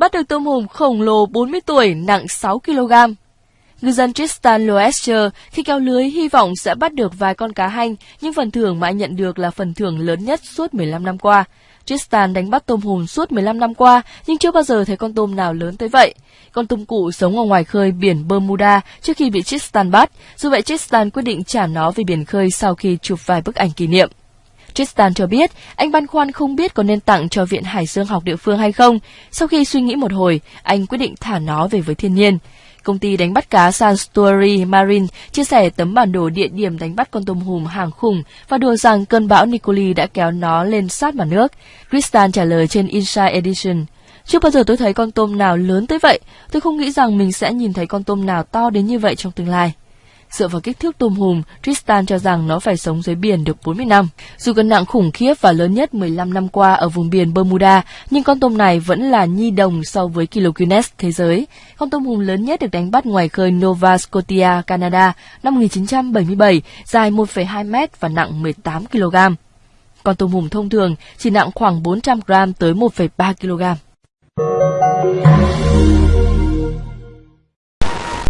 bắt được tôm hùm khổng lồ 40 tuổi nặng 6 kg. Ngư dân Tristan Loescher khi kéo lưới hy vọng sẽ bắt được vài con cá hanh, nhưng phần thưởng mà anh nhận được là phần thưởng lớn nhất suốt 15 năm qua. Tristan đánh bắt tôm hùm suốt 15 năm qua, nhưng chưa bao giờ thấy con tôm nào lớn tới vậy. Con tôm cụ sống ở ngoài khơi biển Bermuda trước khi bị Tristan bắt, dù vậy Tristan quyết định trả nó về biển khơi sau khi chụp vài bức ảnh kỷ niệm. Tristan cho biết anh băn khoăn không biết có nên tặng cho Viện Hải Dương học địa phương hay không. Sau khi suy nghĩ một hồi, anh quyết định thả nó về với thiên nhiên. Công ty đánh bắt cá Sanctuary Marine chia sẻ tấm bản đồ địa điểm đánh bắt con tôm hùm hàng khủng và đùa rằng cơn bão Nicoli đã kéo nó lên sát mặt nước. Tristan trả lời trên Inside Edition. Chưa bao giờ tôi thấy con tôm nào lớn tới vậy. Tôi không nghĩ rằng mình sẽ nhìn thấy con tôm nào to đến như vậy trong tương lai. Dựa vào kích thước tôm hùm, Tristan cho rằng nó phải sống dưới biển được 40 năm. Dù cân nặng khủng khiếp và lớn nhất 15 năm qua ở vùng biển Bermuda, nhưng con tôm này vẫn là nhi đồng so với kỷ lục Guinness thế giới. Con tôm hùm lớn nhất được đánh bắt ngoài khơi Nova Scotia, Canada năm 1977, dài 1,2 mét và nặng 18 kg. Con tôm hùm thông thường chỉ nặng khoảng 400 g tới 1,3 kg.